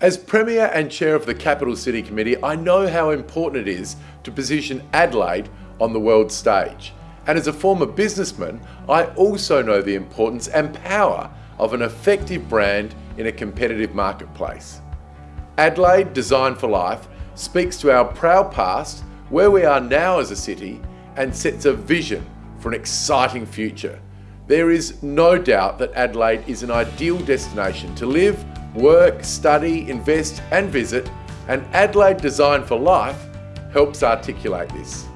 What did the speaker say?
As Premier and Chair of the Capital City Committee, I know how important it is to position Adelaide on the world stage. And as a former businessman, I also know the importance and power of an effective brand in a competitive marketplace. Adelaide Design for Life speaks to our proud past, where we are now as a city, and sets a vision for an exciting future. There is no doubt that Adelaide is an ideal destination to live, work, study, invest and visit, and Adelaide Design for Life helps articulate this.